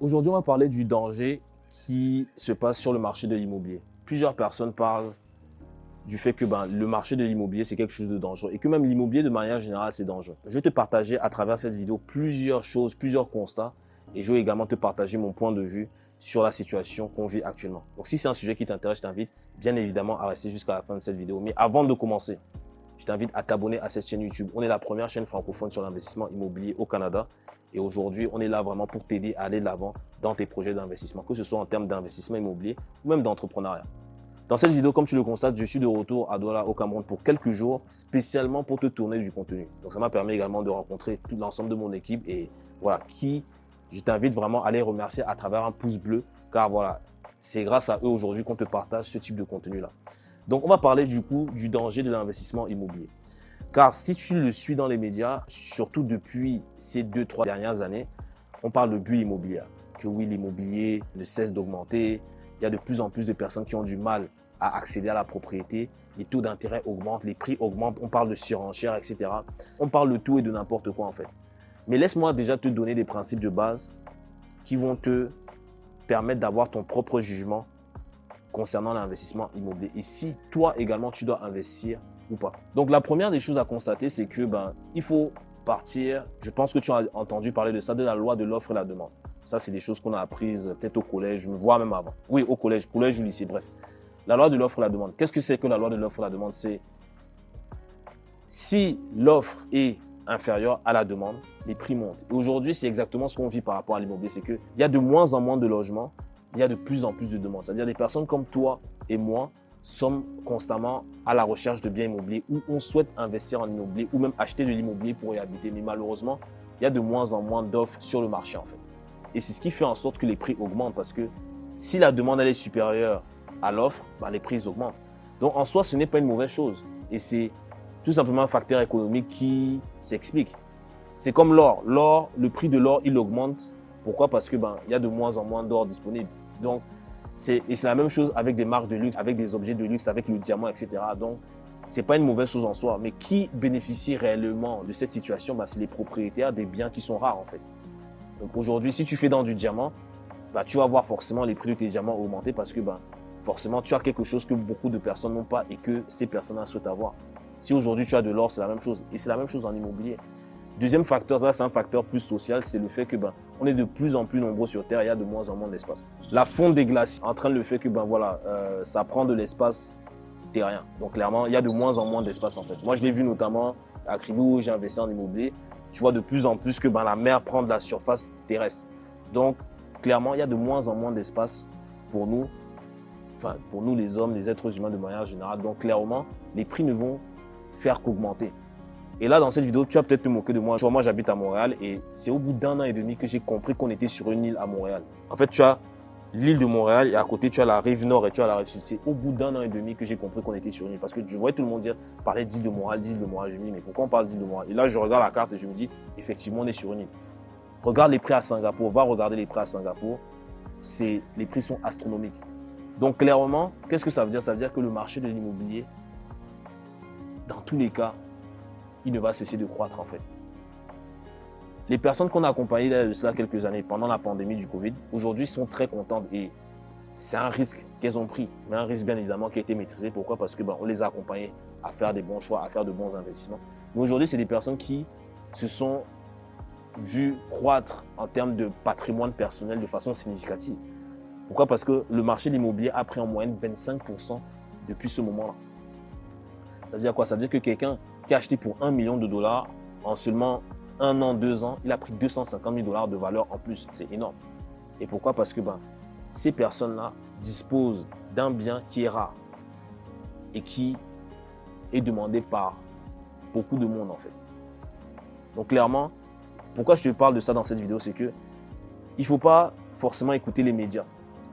Aujourd'hui, on va parler du danger qui se passe sur le marché de l'immobilier. Plusieurs personnes parlent du fait que ben, le marché de l'immobilier, c'est quelque chose de dangereux et que même l'immobilier, de manière générale, c'est dangereux. Je vais te partager à travers cette vidéo plusieurs choses, plusieurs constats et je vais également te partager mon point de vue sur la situation qu'on vit actuellement. Donc, si c'est un sujet qui t'intéresse, je t'invite bien évidemment à rester jusqu'à la fin de cette vidéo. Mais avant de commencer, je t'invite à t'abonner à cette chaîne YouTube. On est la première chaîne francophone sur l'investissement immobilier au Canada. Et aujourd'hui, on est là vraiment pour t'aider à aller de l'avant dans tes projets d'investissement, que ce soit en termes d'investissement immobilier ou même d'entrepreneuriat. Dans cette vidéo, comme tu le constates, je suis de retour à Douala au Cameroun pour quelques jours, spécialement pour te tourner du contenu. Donc ça m'a permis également de rencontrer tout l'ensemble de mon équipe et voilà, qui je t'invite vraiment à les remercier à travers un pouce bleu, car voilà, c'est grâce à eux aujourd'hui qu'on te partage ce type de contenu-là. Donc on va parler du coup du danger de l'investissement immobilier. Car si tu le suis dans les médias, surtout depuis ces deux, trois dernières années, on parle de bulle immobilière. Que oui, l'immobilier ne cesse d'augmenter. Il y a de plus en plus de personnes qui ont du mal à accéder à la propriété. Les taux d'intérêt augmentent, les prix augmentent. On parle de surenchère, etc. On parle de tout et de n'importe quoi en fait. Mais laisse-moi déjà te donner des principes de base qui vont te permettre d'avoir ton propre jugement concernant l'investissement immobilier. Et si toi également, tu dois investir Donc la première des choses à constater, c'est que ben, il faut partir, je pense que tu as entendu parler de ça, de la loi de l'offre et la demande. Ça, c'est des choses qu'on a apprises peut-être au collège, vois même avant. Oui, au collège, collège ou lycée, bref. La loi de l'offre et la demande. Qu'est-ce que c'est que la loi de l'offre et la demande? C'est si l'offre est inférieure à la demande, les prix montent. Et aujourd'hui, c'est exactement ce qu'on vit par rapport à l'immobilier. C'est qu'il y a de moins en moins de logements, il y a de plus en plus de demandes. C'est-à-dire des personnes comme toi et moi sommes constamment à la recherche de biens immobiliers ou on souhaite investir en immobilier ou même acheter de l'immobilier pour y habiter. Mais malheureusement, il y a de moins en moins d'offres sur le marché en fait. Et c'est ce qui fait en sorte que les prix augmentent parce que si la demande elle est supérieure à l'offre, bah, les prix augmentent. Donc en soi, ce n'est pas une mauvaise chose. Et c'est tout simplement un facteur économique qui s'explique. C'est comme l'or. L'or, le prix de l'or, il augmente. Pourquoi? Parce que ben, il y a de moins en moins d'or disponible. Donc, c'est la même chose avec des marques de luxe, avec des objets de luxe, avec le diamant, etc. Donc, c'est pas une mauvaise chose en soi. Mais qui bénéficie réellement de cette situation? Ben, C'est les propriétaires des biens qui sont rares, en fait. Donc, aujourd'hui, si tu fais dans du diamant, ben, tu vas voir forcément les prix de tes diamants augmenter parce que ben, forcément, tu as quelque chose que beaucoup de personnes n'ont pas et que ces personnes-là souhaitent avoir. Si aujourd'hui tu as de l'or, c'est la même chose. Et c'est la même chose en immobilier. Deuxième facteur, ça c'est un facteur plus social, c'est le fait que ben, on est de plus en plus nombreux sur Terre, il y a de moins en moins d'espace. La fonte des glaciers entraîne le fait que ben voilà, euh, ça prend de l'espace terrien. Donc clairement, il y a de moins en moins d'espace en fait. Moi je l'ai vu notamment à Cribou j'ai investi en immobilier. Tu vois de plus en plus que ben, la mer prend de la surface terrestre. Donc clairement, il y a de moins en moins d'espace pour nous, enfin pour nous les hommes, les êtres humains de manière générale. Donc clairement, les prix ne vont faire qu'augmenter. Et là, dans cette vidéo, tu vas peut-être te moquer de moi. Tu vois, moi, j'habite à Montréal et c'est au bout d'un an et demi que j'ai compris qu'on était sur une île à Montréal. En fait, tu as l'île de Montréal et à côté, tu as la rive nord et tu as la rive sud. C'est au bout d'un an et demi que j'ai compris qu'on était sur une île. Parce que je voyais tout le monde dire, parler d'île de Montréal, d'île de Montréal. Je me dis, mais pourquoi on parle d'île de Montréal? Et là, je regarde la carte et je me dis, effectivement, on est sur une île. Regarde les prix à Singapour, va regarder les prix à Singapour. Les prix sont astronomiques. Donc, clairement, qu'est-ce que ça veut dire? Ça veut dire que le marché de l'immobilier dans tous les cas, il ne va cesser de croître en fait. Les personnes qu'on a accompagnées de cela quelques années pendant la pandémie du Covid, aujourd'hui sont très contentes et c'est un risque qu'elles ont pris, mais un risque bien évidemment qui a été maîtrisé. Pourquoi? Parce que ben, on les a accompagnées à faire des bons choix, à faire de bons investissements. Mais aujourd'hui, c'est des personnes qui se sont vues croître en termes de patrimoine personnel de façon significative. Pourquoi? Parce que le marché de l'immobilier a pris en moyenne 25% depuis ce moment-là. Ça veut dire quoi? Ça veut dire que quelqu'un acheté pour 1 million de dollars en seulement un an, deux ans, il a pris 250 000 dollars de valeur en plus. C'est énorme. Et pourquoi? Parce que ben, ces personnes-là disposent d'un bien qui est rare et qui est demandé par beaucoup de monde en fait. Donc clairement, pourquoi je te parle de ça dans cette vidéo, c'est que il faut pas forcément écouter les médias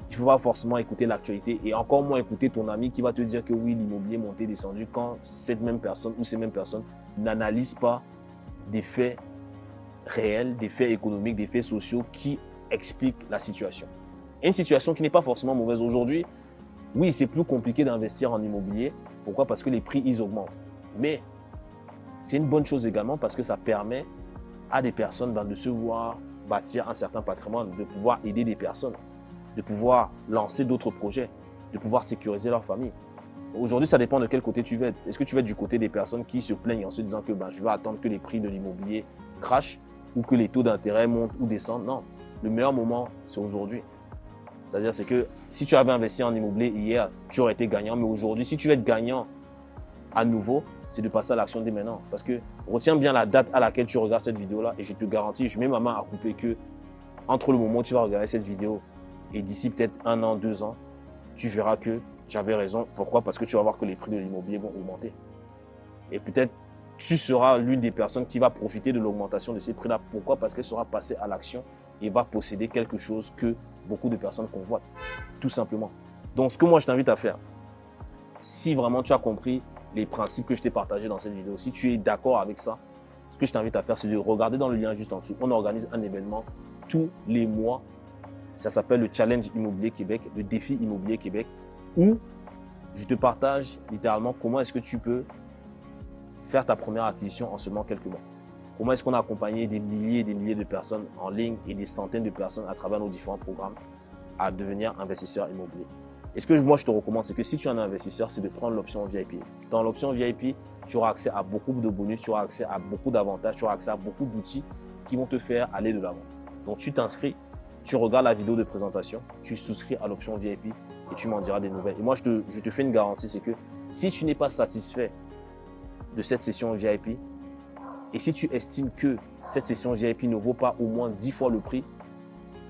il ne faut pas forcément écouter l'actualité et encore moins écouter ton ami qui va te dire que oui, l'immobilier monté, descendu quand cette même personne ou ces mêmes personnes n'analysent pas des faits réels, des faits économiques, des faits sociaux qui expliquent la situation. une situation qui n'est pas forcément mauvaise aujourd'hui. Oui, c'est plus compliqué d'investir en immobilier. Pourquoi? Parce que les prix, ils augmentent. Mais c'est une bonne chose également parce que ça permet à des personnes ben, de se voir bâtir un certain patrimoine, de pouvoir aider des personnes, de pouvoir lancer d'autres projets, de pouvoir sécuriser leur famille. Aujourd'hui, ça dépend de quel côté tu veux être. Est-ce que tu veux être du côté des personnes qui se plaignent en se disant que ben, je vais attendre que les prix de l'immobilier crachent ou que les taux d'intérêt montent ou descendent? Non, le meilleur moment, c'est aujourd'hui. C'est-à-dire, c'est que si tu avais investi en immobilier hier, tu aurais été gagnant. Mais aujourd'hui, si tu veux être gagnant à nouveau, c'est de passer à l'action dès maintenant. Parce que retiens bien la date à laquelle tu regardes cette vidéo-là et je te garantis, je mets ma main à couper que entre le moment où tu vas regarder cette vidéo et d'ici peut-être un an, deux ans, tu verras que j'avais raison. Pourquoi? Parce que tu vas voir que les prix de l'immobilier vont augmenter. Et peut-être tu seras l'une des personnes qui va profiter de l'augmentation de ces prix-là. Pourquoi? Parce qu'elle sera passée à l'action et va posséder quelque chose que beaucoup de personnes convoitent. Tout simplement. Donc, ce que moi, je t'invite à faire, si vraiment tu as compris les principes que je t'ai partagés dans cette vidéo, si tu es d'accord avec ça, ce que je t'invite à faire, c'est de regarder dans le lien juste en dessous. On organise un événement tous les mois. Ça s'appelle le Challenge Immobilier Québec, le défi Immobilier Québec où je te partage littéralement comment est-ce que tu peux faire ta première acquisition en seulement quelques mois. Comment est-ce qu'on a accompagné des milliers et des milliers de personnes en ligne et des centaines de personnes à travers nos différents programmes à devenir investisseur immobilier. Et ce que moi je te recommande, c'est que si tu es un investisseur, c'est de prendre l'option VIP. Dans l'option VIP, tu auras accès à beaucoup de bonus, tu auras accès à beaucoup d'avantages, tu auras accès à beaucoup d'outils qui vont te faire aller de l'avant. Donc tu t'inscris, tu regardes la vidéo de présentation, tu souscris à l'option VIP et tu m'en diras des nouvelles. Et moi, je te, fais une garantie, c'est que si tu n'es pas satisfait de cette session VIP, et si tu estimes que cette session VIP ne vaut pas au moins 10 fois le prix,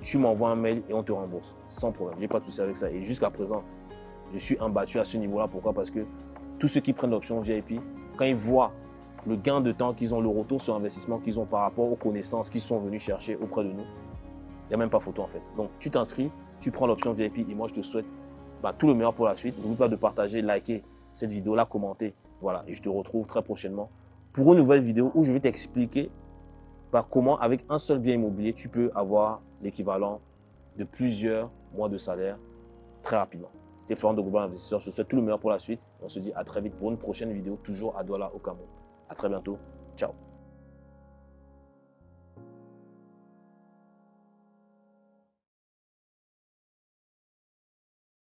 tu m'envoies un mail et on te rembourse. Sans problème. J'ai pas de souci avec ça. Et jusqu'à présent, je suis imbattu à ce niveau-là. Pourquoi? Parce que tous ceux qui prennent l'option VIP, quand ils voient le gain de temps qu'ils ont, le retour sur investissement qu'ils ont par rapport aux connaissances qu'ils sont venus chercher auprès de nous, il n'y a même pas photo en fait. Donc, tu t'inscris, tu prends l'option VIP et moi, je te souhaite bah, tout le meilleur pour la suite. N'oublie pas de partager, liker cette vidéo-là, commenter. Voilà, et je te retrouve très prochainement pour une nouvelle vidéo où je vais t'expliquer bah, comment, avec un seul bien immobilier, tu peux avoir l'équivalent de plusieurs mois de salaire très rapidement. C'est Florent de Global Investisseur. Je te souhaite tout le meilleur pour la suite. On se dit à très vite pour une prochaine vidéo, toujours à Douala, au Cameroun. À très bientôt. Ciao.